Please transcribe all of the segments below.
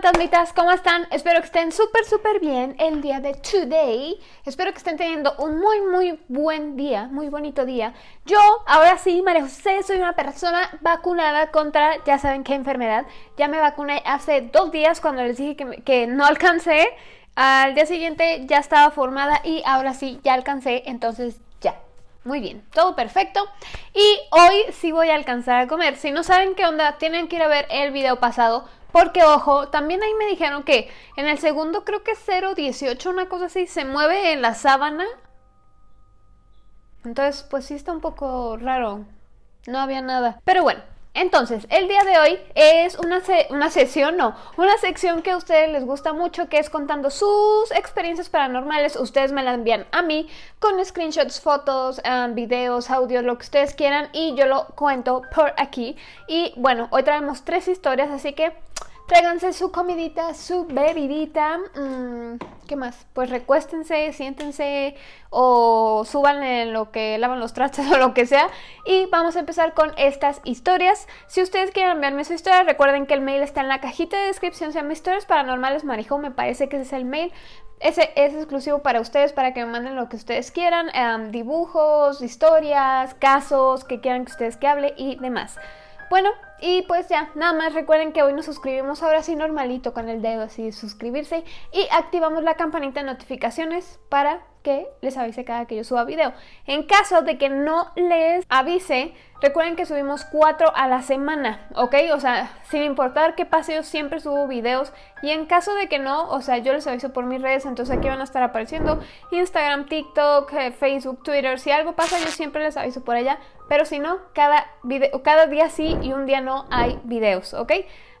fantasmitas, ¿cómo están? Espero que estén súper súper bien el día de today. Espero que estén teniendo un muy muy buen día, muy bonito día. Yo, ahora sí, María José, soy una persona vacunada contra, ya saben qué enfermedad. Ya me vacuné hace dos días cuando les dije que, que no alcancé. Al día siguiente ya estaba formada y ahora sí, ya alcancé, entonces ya. Muy bien, todo perfecto. Y hoy sí voy a alcanzar a comer. Si no saben qué onda, tienen que ir a ver el video pasado porque, ojo, también ahí me dijeron que en el segundo creo que 0.18, una cosa así, se mueve en la sábana. Entonces, pues sí está un poco raro. No había nada. Pero bueno, entonces, el día de hoy es una, una sesión, no, una sección que a ustedes les gusta mucho, que es contando sus experiencias paranormales. Ustedes me la envían a mí con screenshots, fotos, um, videos, audios, lo que ustedes quieran y yo lo cuento por aquí. Y bueno, hoy traemos tres historias, así que Tráiganse su comidita, su bebidita. Mm, ¿Qué más? Pues recuéstense, siéntense o suban en lo que lavan los trastes o lo que sea. Y vamos a empezar con estas historias. Si ustedes quieren enviarme su historia, recuerden que el mail está en la cajita de descripción. Se llama Historias Paranormales Marijo. Me parece que ese es el mail. Ese es exclusivo para ustedes, para que me manden lo que ustedes quieran. Em, dibujos, historias, casos que quieran que ustedes que hable y demás. Bueno, y pues ya, nada más recuerden que hoy nos suscribimos ahora sí normalito con el dedo así suscribirse y activamos la campanita de notificaciones para que les avise cada que yo suba video. En caso de que no les avise, recuerden que subimos cuatro a la semana, ¿ok? O sea, sin importar qué pase, yo siempre subo videos y en caso de que no, o sea, yo les aviso por mis redes, entonces aquí van a estar apareciendo Instagram, TikTok, eh, Facebook, Twitter, si algo pasa yo siempre les aviso por allá, pero si no, cada, video, cada día sí y un día no hay videos, ¿ok?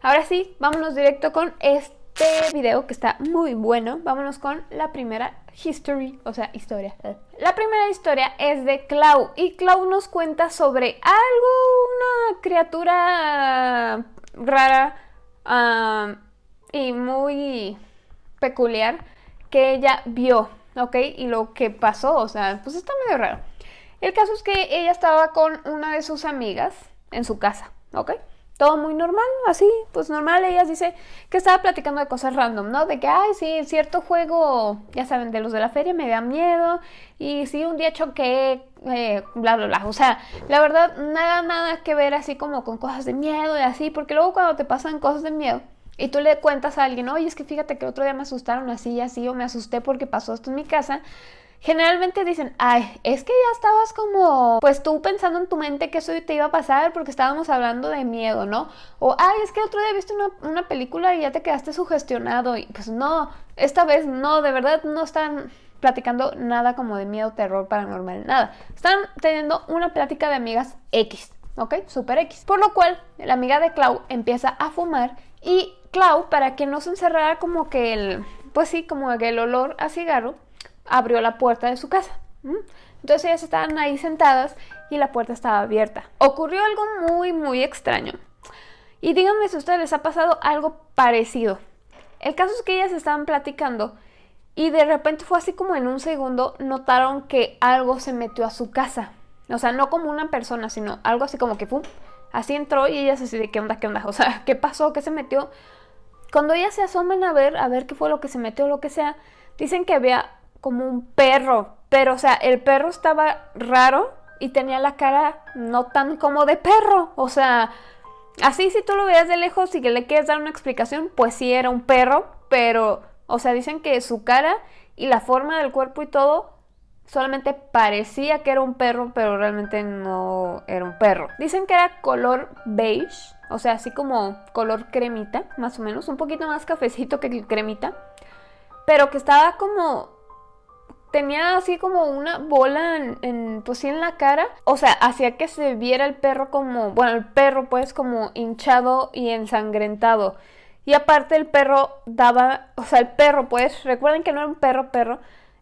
Ahora sí, vámonos directo con este video que está muy bueno. Vámonos con la primera history, o sea, historia. La primera historia es de Clau y Clau nos cuenta sobre algo, una criatura rara y muy peculiar que ella vio, ¿ok? Y lo que pasó, o sea, pues está medio raro. El caso es que ella estaba con una de sus amigas en su casa, ¿ok? Todo muy normal, así, pues normal. Ella dice que estaba platicando de cosas random, ¿no? De que, ay, sí, cierto juego, ya saben, de los de la feria me da miedo. Y sí, un día choqué, eh, bla, bla, bla. O sea, la verdad, nada, nada que ver así como con cosas de miedo y así. Porque luego cuando te pasan cosas de miedo y tú le cuentas a alguien, oye, es que fíjate que otro día me asustaron así y así, o me asusté porque pasó esto en mi casa generalmente dicen, ay, es que ya estabas como, pues tú pensando en tu mente que eso te iba a pasar porque estábamos hablando de miedo, ¿no? O, ay, es que otro día viste una, una película y ya te quedaste sugestionado. Y pues no, esta vez no, de verdad no están platicando nada como de miedo, terror, paranormal, nada. Están teniendo una plática de amigas X, ¿ok? Super X. Por lo cual, la amiga de Clau empieza a fumar y Clau, para que no se encerrara como que el, pues sí, como que el olor a cigarro, abrió la puerta de su casa. Entonces ellas estaban ahí sentadas y la puerta estaba abierta. Ocurrió algo muy, muy extraño. Y díganme si a ustedes les ha pasado algo parecido. El caso es que ellas estaban platicando y de repente fue así como en un segundo notaron que algo se metió a su casa. O sea, no como una persona, sino algo así como que pum. Así entró y ellas así de qué onda, qué onda. O sea, ¿qué pasó? ¿Qué se metió? Cuando ellas se asoman a ver, a ver qué fue lo que se metió lo que sea, dicen que había como un perro, pero o sea, el perro estaba raro y tenía la cara no tan como de perro, o sea, así si tú lo veas de lejos y que le quieres dar una explicación, pues sí era un perro, pero, o sea, dicen que su cara y la forma del cuerpo y todo solamente parecía que era un perro, pero realmente no era un perro. Dicen que era color beige, o sea, así como color cremita, más o menos, un poquito más cafecito que cremita, pero que estaba como tenía así como una bola en, pues sí en la cara, o sea, hacía que se viera el perro como, bueno, el perro pues como hinchado y ensangrentado. Y aparte el perro daba, o sea, el perro pues, recuerden que no era un perro perro,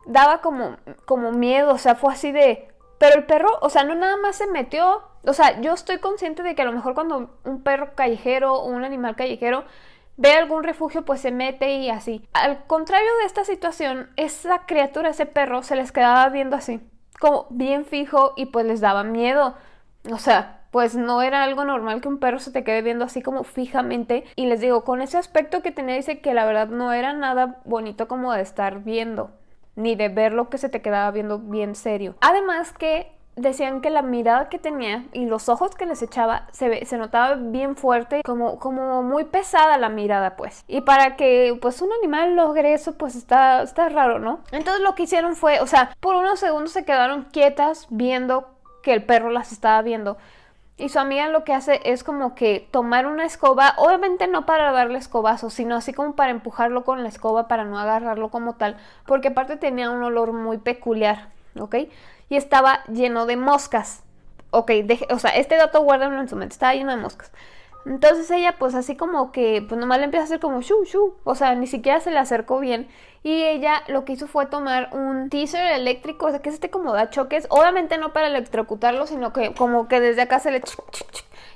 daba como como miedo, o sea, fue así de pero el perro, o sea, no nada más se metió, o sea, yo estoy consciente de que a lo mejor cuando un perro callejero o un animal callejero ve algún refugio, pues se mete y así. Al contrario de esta situación, esa criatura, ese perro, se les quedaba viendo así, como bien fijo y pues les daba miedo. O sea, pues no era algo normal que un perro se te quede viendo así como fijamente. Y les digo, con ese aspecto que tenía, dice que la verdad no era nada bonito como de estar viendo, ni de ver lo que se te quedaba viendo bien serio. Además que decían que la mirada que tenía y los ojos que les echaba se, se notaba bien fuerte, como, como muy pesada la mirada, pues. Y para que pues un animal logre eso, pues está, está raro, ¿no? Entonces lo que hicieron fue, o sea, por unos segundos se quedaron quietas viendo que el perro las estaba viendo. Y su amiga lo que hace es como que tomar una escoba, obviamente no para darle escobazo, sino así como para empujarlo con la escoba para no agarrarlo como tal, porque aparte tenía un olor muy peculiar, ¿ok? Y estaba lleno de moscas. Ok, o sea, este dato guárdalo en su mente, estaba lleno de moscas. Entonces ella pues así como que pues nomás le empieza a hacer como shu shu, o sea, ni siquiera se le acercó bien y ella lo que hizo fue tomar un teaser eléctrico, o sea, que es este como da choques, obviamente no para electrocutarlo, sino que como que desde acá se le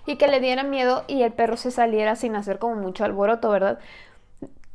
y que le diera miedo y el perro se saliera sin hacer como mucho alboroto, ¿verdad?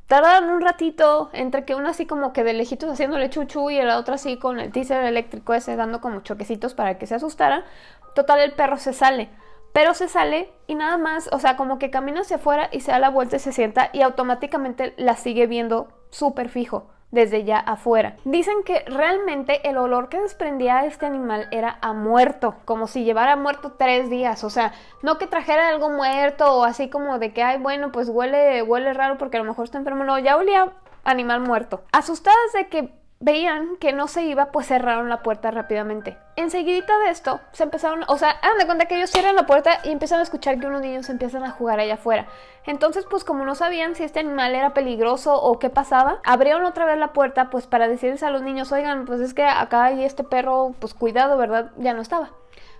Tardaron un ratito entre que uno así como que de lejitos haciéndole chuchu y la otra así con el teaser eléctrico ese dando como choquecitos para que se asustara. Total, el perro se sale. Pero se sale y nada más, o sea, como que camina hacia afuera y se da la vuelta y se sienta y automáticamente la sigue viendo súper fijo desde ya afuera. Dicen que realmente el olor que desprendía este animal era a muerto, como si llevara muerto tres días, o sea, no que trajera algo muerto o así como de que, ay, bueno, pues huele, huele raro porque a lo mejor está enfermo, no, ya olía animal muerto. Asustadas de que veían que no se iba, pues cerraron la puerta rápidamente. Enseguida de esto, se empezaron, o sea, hagan de cuenta que ellos cierran la puerta y empiezan a escuchar que unos niños empiezan a jugar allá afuera. Entonces, pues como no sabían si este animal era peligroso o qué pasaba, abrieron otra vez la puerta, pues para decirles a los niños, oigan, pues es que acá hay este perro, pues cuidado, ¿verdad? Ya no estaba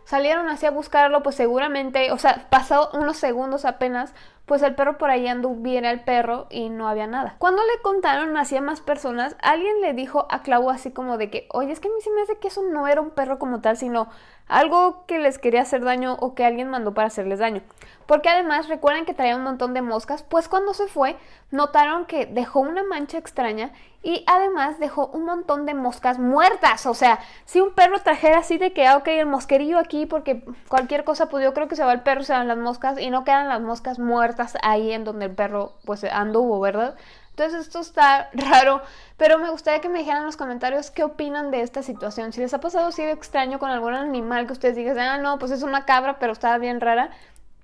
salieron así a buscarlo, pues seguramente, o sea, pasó unos segundos apenas, pues el perro por ahí anduviera el perro y no había nada. Cuando le contaron así a más personas, alguien le dijo a Clau así como de que, oye, es que a mí se me hace que eso no era un perro como tal, sino algo que les quería hacer daño o que alguien mandó para hacerles daño. Porque además recuerden que traía un montón de moscas, pues cuando se fue notaron que dejó una mancha extraña y además dejó un montón de moscas muertas. O sea, si un perro trajera así de que, ah, ok, el mosquerillo aquí porque cualquier cosa, pues yo creo que se va el perro, se van las moscas y no quedan las moscas muertas ahí en donde el perro pues anduvo, ¿verdad? Entonces esto está raro, pero me gustaría que me dijeran en los comentarios qué opinan de esta situación. Si les ha pasado así de extraño con algún animal que ustedes digan, ah, no, pues es una cabra, pero está bien rara.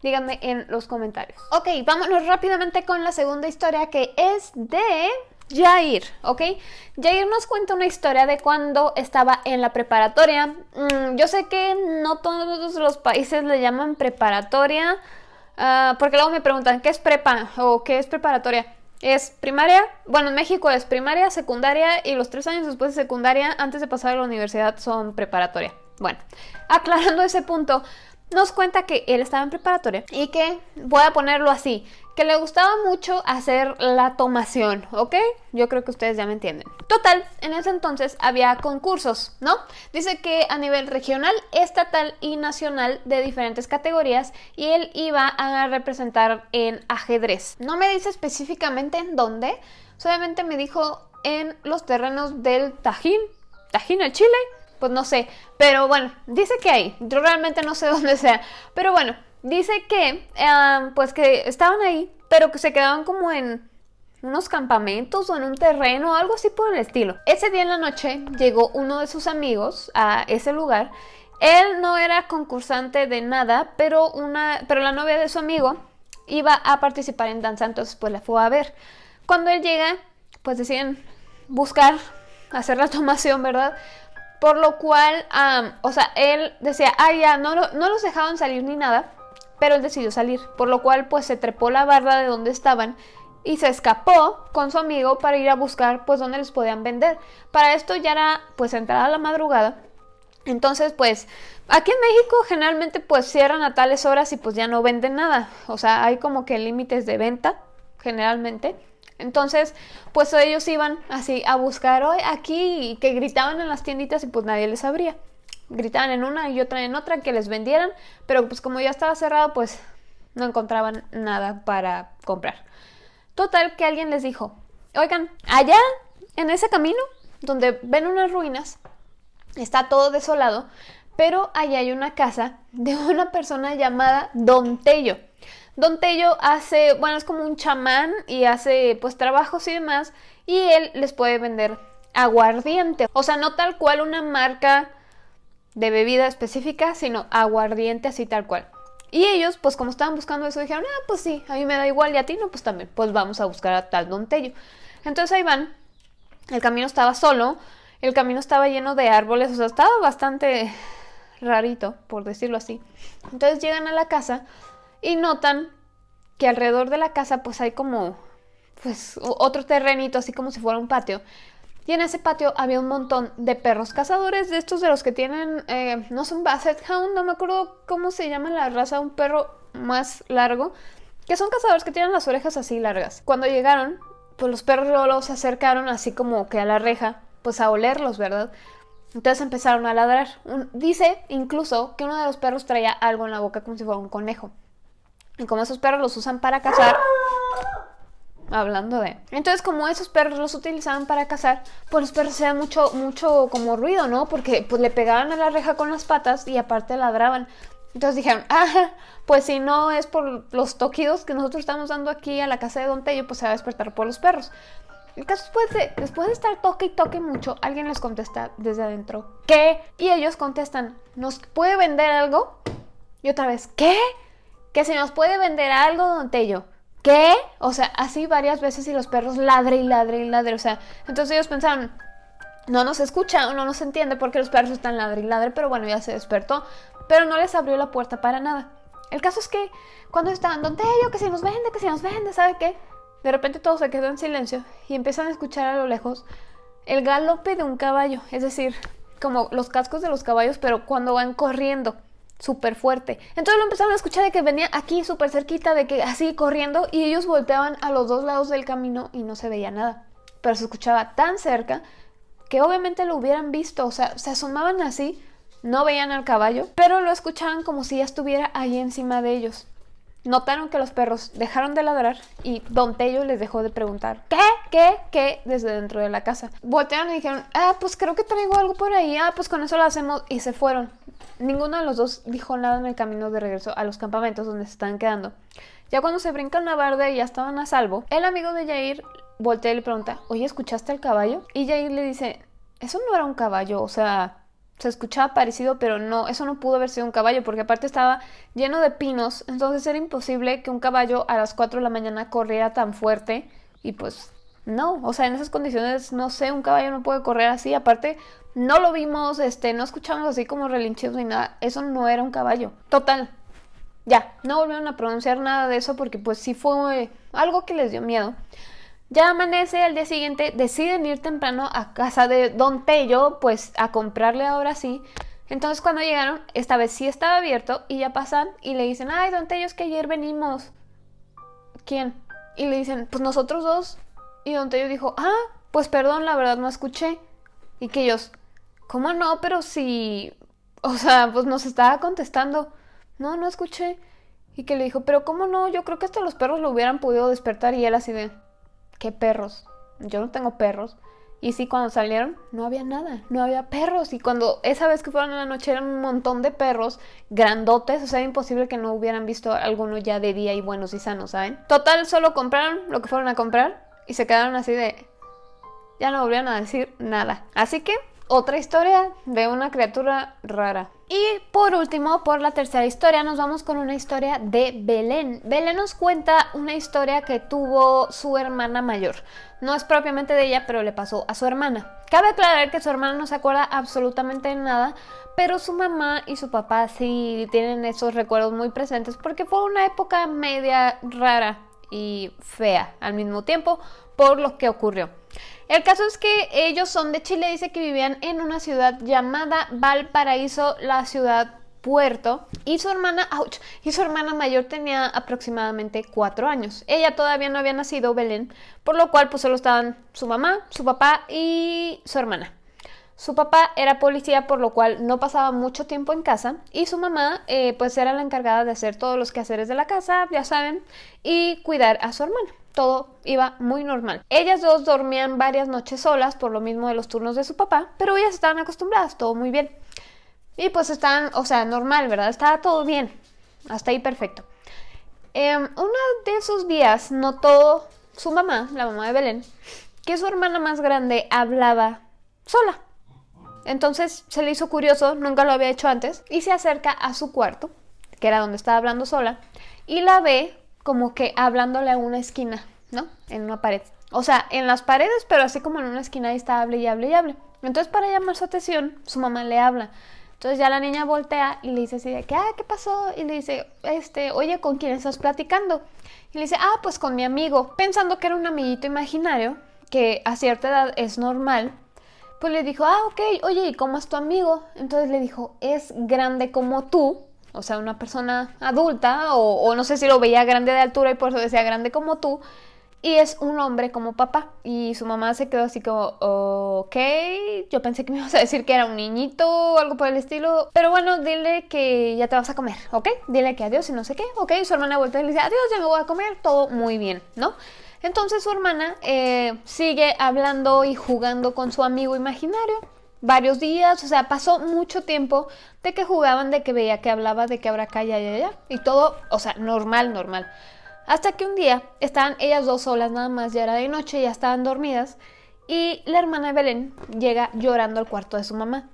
Díganme en los comentarios. Ok, vámonos rápidamente con la segunda historia que es de Jair, ¿ok? Jair nos cuenta una historia de cuando estaba en la preparatoria. Mm, yo sé que no todos los países le llaman preparatoria, ah, porque luego me preguntan, ¿qué es prepa o qué es preparatoria? Es primaria, bueno, en México es primaria, secundaria y los tres años después de secundaria, antes de pasar a la universidad, son preparatoria. Bueno, aclarando ese punto, nos cuenta que él estaba en preparatoria y que, voy a ponerlo así, que le gustaba mucho hacer la tomación, ¿ok? Yo creo que ustedes ya me entienden. Total, en ese entonces había concursos, ¿no? Dice que a nivel regional, estatal y nacional de diferentes categorías y él iba a representar en ajedrez. No me dice específicamente en dónde, solamente me dijo en los terrenos del Tajín, Tajín el Chile, pues no sé, pero bueno, dice que hay, yo realmente no sé dónde sea, pero bueno, dice que, pues que estaban ahí, pero que se quedaban como en unos campamentos o en un terreno, algo así por el estilo. Ese día en la noche llegó uno de sus amigos a ese lugar. Él no era concursante de nada, pero, una, pero la novia de su amigo iba a participar en danza, entonces pues la fue a ver. Cuando él llega, pues deciden buscar hacer la tomación, ¿verdad? Por lo cual, o sea, él decía, ah, ya, no, no los dejaban salir ni nada, pero él decidió salir. Por lo cual, pues se trepó la barra de donde estaban y se escapó con su amigo para ir a buscar, pues, dónde les podían vender. Para esto ya era, pues, entrada la madrugada. Entonces, pues, aquí en México generalmente, pues, cierran a tales horas y pues ya no venden nada. O sea, hay como que límites de venta, generalmente. Entonces, pues ellos iban así a buscar hoy aquí y que gritaban en las tienditas y pues nadie les abría. Gritaban en una y otra en otra que les vendieran, pero pues como ya estaba cerrado, pues no encontraban nada para comprar. Total que alguien les dijo, oigan, allá en ese camino donde ven unas ruinas, está todo desolado, pero allá hay una casa de una persona llamada Don Tello. Don Tello hace, bueno, es como un chamán y hace pues trabajos y demás y él les puede vender aguardiente. O sea, no tal cual una marca de bebida específica, sino aguardiente así tal cual. Y ellos, pues como estaban buscando eso, dijeron, ah, pues sí, a mí me da igual y a ti no, pues también, pues vamos a buscar a tal Don. Entonces ahí van, el camino estaba solo, el camino estaba lleno de árboles, o sea, estaba bastante rarito, por decirlo así. Entonces llegan a la casa y notan que alrededor de la casa pues hay como pues otro terrenito así como si fuera un patio. Y en ese patio había un montón de perros cazadores, de estos de los que tienen, eh, no son Basset Hound, no me acuerdo cómo se llama la raza, un perro más largo, que son cazadores que tienen las orejas así largas. Cuando llegaron, pues los perros los acercaron así como que a la reja, pues a olerlos, ¿verdad? Entonces empezaron a ladrar. dice incluso que uno de los perros traía algo en la boca como si fuera un conejo. Y como esos perros los usan para cazar, hablando de. Entonces, como esos perros los utilizaban para cazar, pues los perros hacían mucho, mucho como ruido, ¿no? Porque pues le pegaban a la reja con las patas y aparte ladraban. Entonces dijeron, ah, pues si no es por los toquidos que nosotros estamos dando aquí a la casa de Don Tello, pues se va a despertar por los perros. El caso después de, después de estar toque y toque mucho, alguien les contesta desde adentro, ¿qué? Y ellos contestan, ¿nos puede vender algo? Y otra vez, ¿qué? Que si nos puede vender algo, Don Tello. ¿Qué? O sea, así varias veces y los perros ladre y ladre y ladre. O sea, entonces ellos pensaron, no nos escucha o no nos entiende porque los perros están ladre y ladre, pero bueno, ya se despertó. Pero no les abrió la puerta para nada. El caso es que cuando estaban, donde yo que si nos vende, que si nos vende, ¿sabe qué? De repente todo se quedó en silencio y empiezan a escuchar a lo lejos el galope de un caballo, es decir, como los cascos de los caballos, pero cuando van corriendo súper fuerte. Entonces lo empezaron a escuchar de que venía aquí súper cerquita, de que así corriendo, y ellos volteaban a los dos lados del camino y no se veía nada. Pero se escuchaba tan cerca que obviamente lo hubieran visto, o sea, se asomaban así, no veían al caballo, pero lo escuchaban como si ya estuviera ahí encima de ellos. Notaron que los perros dejaron de ladrar y Don Tello les dejó de preguntar ¿Qué? ¿Qué? ¿Qué? desde dentro de la casa. Voltearon y dijeron, ah, pues creo que traigo algo por ahí, ah, pues con eso lo hacemos y se fueron. Ninguno de los dos dijo nada en el camino de regreso a los campamentos donde se estaban quedando. Ya cuando se brincan la barda y ya estaban a salvo, el amigo de Jair voltea y le pregunta, oye, ¿escuchaste el caballo? Y Jair le dice, eso no era un caballo, o sea, se escuchaba parecido, pero no, eso no pudo haber sido un caballo, porque aparte estaba lleno de pinos, entonces era imposible que un caballo a las 4 de la mañana corriera tan fuerte y pues no, o sea, en esas condiciones, no sé, un caballo no puede correr así, aparte no lo vimos, este, no escuchamos así como relinchidos ni nada, eso no era un caballo, total. Ya, no volvieron a pronunciar nada de eso porque pues sí fue algo que les dio miedo. Ya amanece al día siguiente, deciden ir temprano a casa de Don Tello, pues a comprarle ahora sí. Entonces cuando llegaron, esta vez sí estaba abierto y ya pasan y le dicen, ay, Don Tello, es que ayer venimos. ¿Quién? Y le dicen, pues nosotros dos. Y Don Tello dijo, ah, pues perdón, la verdad no escuché. Y que ellos, ¿cómo no? Pero si... O sea, pues nos estaba contestando. No, no escuché. Y que le dijo, pero ¿cómo no? Yo creo que hasta los perros lo hubieran podido despertar y él así de... ¿Qué perros? Yo no tengo perros. Y sí, cuando salieron, no había nada, no había perros. Y cuando esa vez que fueron en la noche eran un montón de perros grandotes, o sea, imposible que no hubieran visto alguno ya de día y buenos y sanos, ¿saben? Total, solo compraron lo que fueron a comprar y se quedaron así de... Ya no volvieron a decir nada. Así que, otra historia de una criatura rara. Y por último, por la tercera historia, nos vamos con una historia de Belén. Belén nos cuenta una historia que tuvo su hermana mayor. No es propiamente de ella, pero le pasó a su hermana. Cabe aclarar que su hermana no se acuerda absolutamente de nada, pero su mamá y su papá sí tienen esos recuerdos muy presentes porque fue una época media rara y fea al mismo tiempo por lo que ocurrió. El caso es que ellos son de Chile, dice que vivían en una ciudad llamada Valparaíso, la ciudad puerto y su hermana, ouch, y su hermana mayor tenía aproximadamente cuatro años. Ella todavía no había nacido, Belén, por lo cual pues solo estaban su mamá, su papá y su hermana. Su papá era policía, por lo cual no pasaba mucho tiempo en casa y su mamá eh, pues era la encargada de hacer todos los quehaceres de la casa, ya saben, y cuidar a su hermana todo iba muy normal. Ellas dos dormían varias noches solas por lo mismo de los turnos de su papá, pero ellas estaban acostumbradas, todo muy bien. Y pues estaban, o sea, normal, ¿verdad? Estaba todo bien. Hasta ahí perfecto. Em, uno de esos días notó su mamá, la mamá de Belén, que su hermana más grande hablaba sola. Entonces se le hizo curioso, nunca lo había hecho antes, y se acerca a su cuarto, que era donde estaba hablando sola, y la ve como que hablándole a una esquina, ¿no? En una pared. O sea, en las paredes, pero así como en una esquina ahí está, hable y hable y hable. Entonces, para llamar su atención, su mamá le habla. Entonces ya la niña voltea y le dice así de que, ah, ¿qué pasó? Y le dice, este, oye, ¿con quién estás platicando? Y le dice, ah, pues con mi amigo. Pensando que era un amiguito imaginario, que a cierta edad es normal, pues le dijo, ah, ok, oye, ¿y cómo es tu amigo? Entonces le dijo, es grande como tú, o sea, una persona adulta, o, no sé si lo veía grande de altura y por eso decía grande como tú, y es un hombre como papá. Y su mamá se quedó así como, ok, yo pensé que me ibas a decir que era un niñito algo por el estilo. Pero bueno, dile que ya te vas a comer, ¿ok? Dile que adiós y no sé qué, ok. Su hermana vuelve y le dice, adiós, ya me voy a comer, todo muy bien, ¿no? Entonces su hermana eh, sigue hablando y jugando con su amigo imaginario varios días, o sea, pasó mucho tiempo de que jugaban, de que veía que hablaba, de que habrá acá, ya, ya, y todo, o sea, normal, normal. Hasta que un día estaban ellas dos solas nada más, ya era de noche, ya estaban dormidas, y la hermana Belén llega llorando al cuarto de su mamá.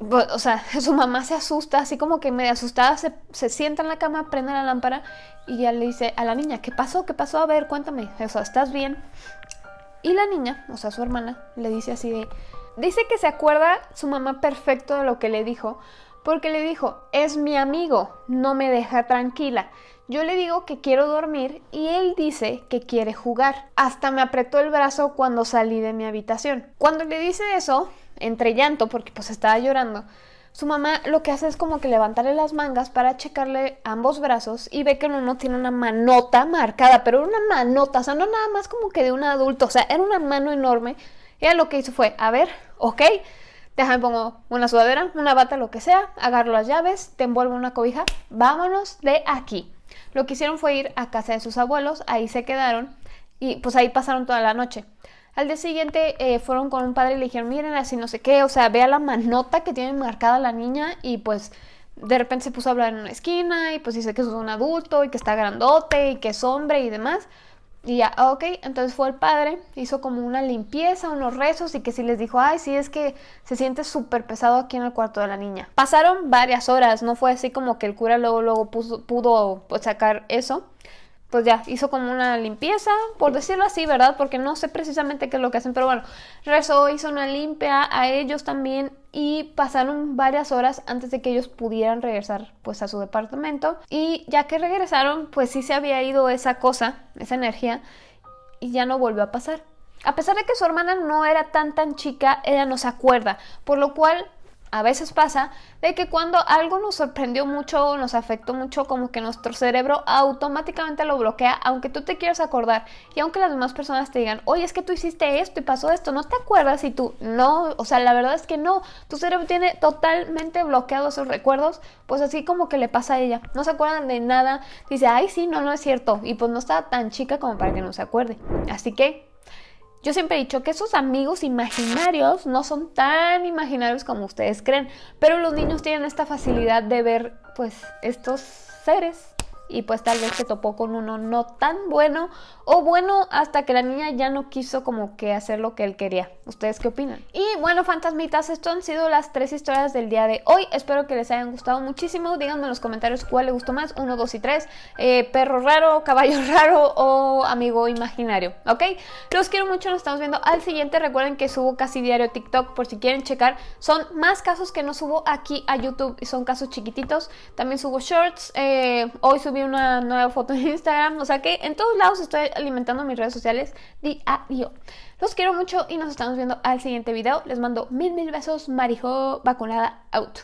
O sea, su mamá se asusta, así como que medio asustada, se, se sienta en la cama, prende la lámpara y ya le dice a la niña, ¿qué pasó? ¿Qué pasó? A ver, cuéntame, o ¿estás bien? Y la niña, o sea, su hermana, le dice así de... Dice que se acuerda su mamá perfecto de lo que le dijo, porque le dijo, es mi amigo, no me deja tranquila. Yo le digo que quiero dormir y él dice que quiere jugar. Hasta me apretó el brazo cuando salí de mi habitación. Cuando le dice eso, entre llanto, porque pues estaba llorando, su mamá lo que hace es como que levantarle las mangas para checarle ambos brazos y ve que uno tiene una manota marcada, pero una manota, o sea, no nada más como que de un adulto, o sea, era una mano enorme. Y ella lo que hizo fue, a ver, ok, déjame pongo una sudadera, una bata, lo que sea, agarro las llaves, te envuelvo una cobija, vámonos de aquí. Lo que hicieron fue ir a casa de sus abuelos, ahí se quedaron y pues ahí pasaron toda la noche. Al día siguiente eh, fueron con un padre y le dijeron, miren, así no sé qué, o sea, vea la manota que tiene marcada la niña y pues de repente se puso a hablar en una esquina y pues dice que es un adulto y que está grandote y que es hombre y demás. Y ya, ah, ok, entonces fue el padre, hizo como una limpieza, unos rezos y que sí les dijo, ay, sí, es que se siente súper pesado aquí en el cuarto de la niña. Pasaron varias horas, no fue así como que el cura luego, luego pudo sacar eso pues ya, hizo como una limpieza, por decirlo así, ¿verdad? Porque no sé precisamente qué es lo que hacen, pero bueno, rezó, hizo una limpia a ellos también y pasaron varias horas antes de que ellos pudieran regresar pues a su departamento y ya que regresaron, pues sí se había ido esa cosa, esa energía y ya no volvió a pasar. A pesar de que su hermana no era tan tan chica, ella no se acuerda, por lo cual a veces pasa de que cuando algo nos sorprendió mucho nos afectó mucho, como que nuestro cerebro automáticamente lo bloquea, aunque tú te quieras acordar y aunque las demás personas te digan, oye, es que tú hiciste esto y pasó esto, no te acuerdas y tú no, o sea, la verdad es que no, tu cerebro tiene totalmente bloqueado esos recuerdos, pues así como que le pasa a ella, no se acuerdan de nada, dice, ay, sí, no, no es cierto, y pues no está tan chica como para que no se acuerde. Así que yo siempre he dicho que esos amigos imaginarios no son tan imaginarios como ustedes creen, pero los niños tienen esta facilidad de ver pues estos seres y pues tal vez se topó con uno no tan bueno o bueno hasta que la niña ya no quiso como que hacer lo que él quería. ¿Ustedes qué opinan? Y bueno, fantasmitas, esto han sido las tres historias del día de hoy. Espero que les hayan gustado muchísimo. Díganme en los comentarios cuál les gustó más, uno, dos y tres. Eh, perro raro, caballo raro o amigo imaginario, ¿ok? Los quiero mucho, nos estamos viendo al siguiente. Recuerden que subo casi diario TikTok por si quieren checar. Son más casos que no subo aquí a YouTube y son casos chiquititos. También subo shorts. Eh, hoy subí una nueva foto en Instagram. O sea que en todos lados estoy alimentando mis redes sociales diario. Los quiero mucho y nos estamos viendo al siguiente video. Les mando mil mil besos. Marijo vacunada out.